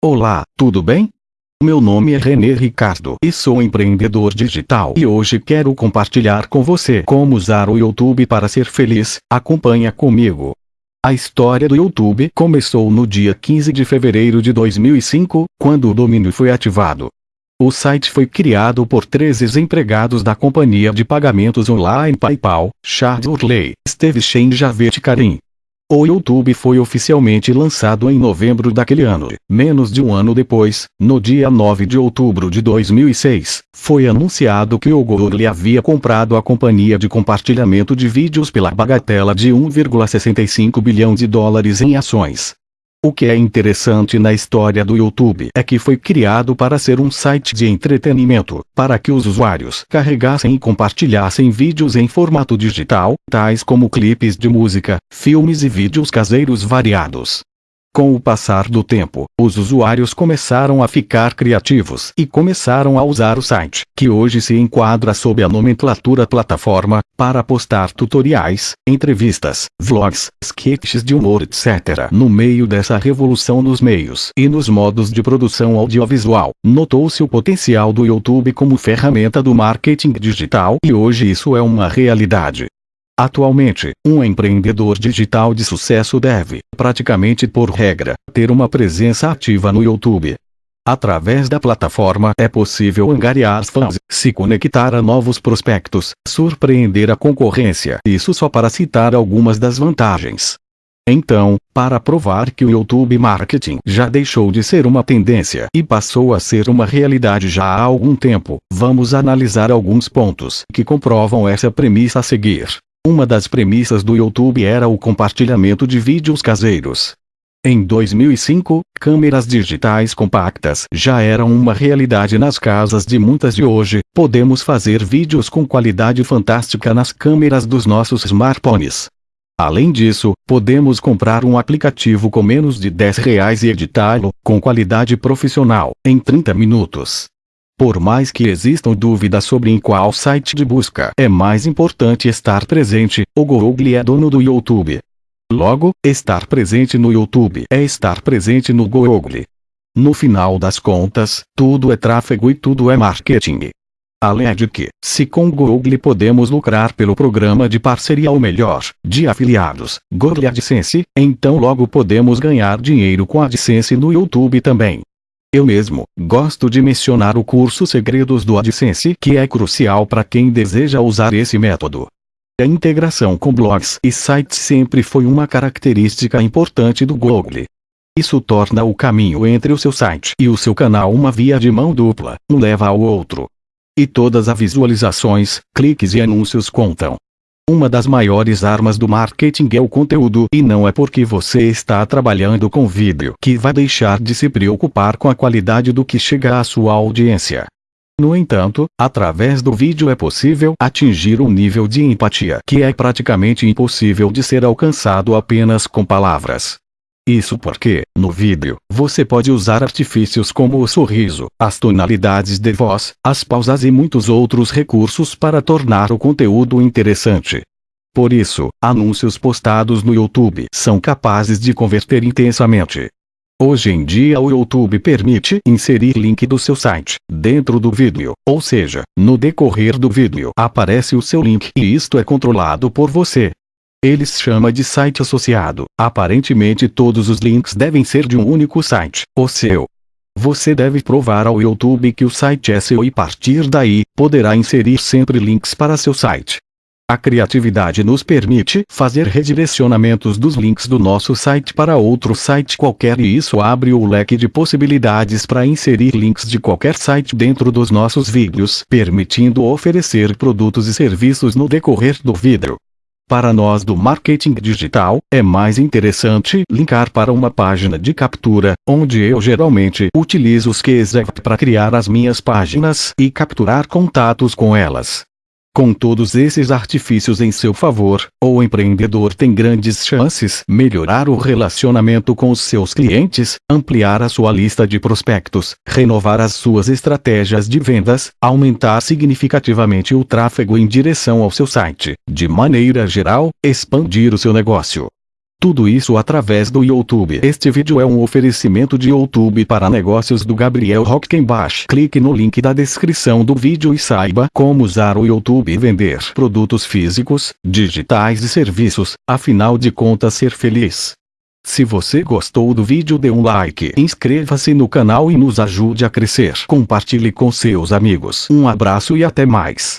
Olá, tudo bem? Meu nome é René Ricardo e sou empreendedor digital e hoje quero compartilhar com você como usar o YouTube para ser feliz. Acompanha comigo. A história do YouTube começou no dia 15 de fevereiro de 2005, quando o domínio foi ativado. O site foi criado por três ex-empregados da companhia de pagamentos online PayPal, Charles Hurley, Steve Shane e Javed Karim. O YouTube foi oficialmente lançado em novembro daquele ano. Menos de um ano depois, no dia 9 de outubro de 2006, foi anunciado que o Google havia comprado a companhia de compartilhamento de vídeos pela bagatela de 1,65 bilhão de dólares em ações. O que é interessante na história do YouTube é que foi criado para ser um site de entretenimento, para que os usuários carregassem e compartilhassem vídeos em formato digital, tais como clipes de música, filmes e vídeos caseiros variados. Com o passar do tempo, os usuários começaram a ficar criativos e começaram a usar o site, que hoje se enquadra sob a nomenclatura plataforma, para postar tutoriais, entrevistas, vlogs, sketches de humor etc. No meio dessa revolução nos meios e nos modos de produção audiovisual, notou-se o potencial do YouTube como ferramenta do marketing digital e hoje isso é uma realidade. Atualmente, um empreendedor digital de sucesso deve, praticamente por regra, ter uma presença ativa no YouTube. Através da plataforma é possível angariar fãs, se conectar a novos prospectos, surpreender a concorrência. Isso só para citar algumas das vantagens. Então, para provar que o YouTube Marketing já deixou de ser uma tendência e passou a ser uma realidade já há algum tempo, vamos analisar alguns pontos que comprovam essa premissa a seguir. Uma das premissas do YouTube era o compartilhamento de vídeos caseiros. Em 2005, câmeras digitais compactas já eram uma realidade nas casas de muitas de hoje, podemos fazer vídeos com qualidade fantástica nas câmeras dos nossos smartphones. Além disso, podemos comprar um aplicativo com menos de 10 reais e editá-lo, com qualidade profissional, em 30 minutos. Por mais que existam dúvidas sobre em qual site de busca é mais importante estar presente, o Google é dono do YouTube. Logo, estar presente no YouTube é estar presente no Google. No final das contas, tudo é tráfego e tudo é marketing. Além de que, se com Google podemos lucrar pelo programa de parceria ou melhor, de afiliados, Google AdSense, então logo podemos ganhar dinheiro com AdSense no YouTube também. Eu mesmo, gosto de mencionar o curso Segredos do AdSense que é crucial para quem deseja usar esse método. A integração com blogs e sites sempre foi uma característica importante do Google. Isso torna o caminho entre o seu site e o seu canal uma via de mão dupla, um leva ao outro. E todas as visualizações, cliques e anúncios contam. Uma das maiores armas do marketing é o conteúdo e não é porque você está trabalhando com vídeo que vai deixar de se preocupar com a qualidade do que chega à sua audiência. No entanto, através do vídeo é possível atingir um nível de empatia que é praticamente impossível de ser alcançado apenas com palavras. Isso porque, no vídeo, você pode usar artifícios como o sorriso, as tonalidades de voz, as pausas e muitos outros recursos para tornar o conteúdo interessante. Por isso, anúncios postados no YouTube são capazes de converter intensamente. Hoje em dia o YouTube permite inserir link do seu site dentro do vídeo, ou seja, no decorrer do vídeo aparece o seu link e isto é controlado por você. Eles chama de site associado. Aparentemente todos os links devem ser de um único site, o seu. Você deve provar ao YouTube que o site é seu e partir daí, poderá inserir sempre links para seu site. A criatividade nos permite fazer redirecionamentos dos links do nosso site para outro site qualquer e isso abre o leque de possibilidades para inserir links de qualquer site dentro dos nossos vídeos, permitindo oferecer produtos e serviços no decorrer do vídeo. Para nós do marketing digital, é mais interessante linkar para uma página de captura, onde eu geralmente utilizo os Kezect para criar as minhas páginas e capturar contatos com elas. Com todos esses artifícios em seu favor, o empreendedor tem grandes chances melhorar o relacionamento com os seus clientes, ampliar a sua lista de prospectos, renovar as suas estratégias de vendas, aumentar significativamente o tráfego em direção ao seu site, de maneira geral, expandir o seu negócio. Tudo isso através do YouTube. Este vídeo é um oferecimento de YouTube para negócios do Gabriel Rockenbach. Clique no link da descrição do vídeo e saiba como usar o YouTube e vender produtos físicos, digitais e serviços, afinal de contas ser feliz. Se você gostou do vídeo dê um like, inscreva-se no canal e nos ajude a crescer. Compartilhe com seus amigos. Um abraço e até mais.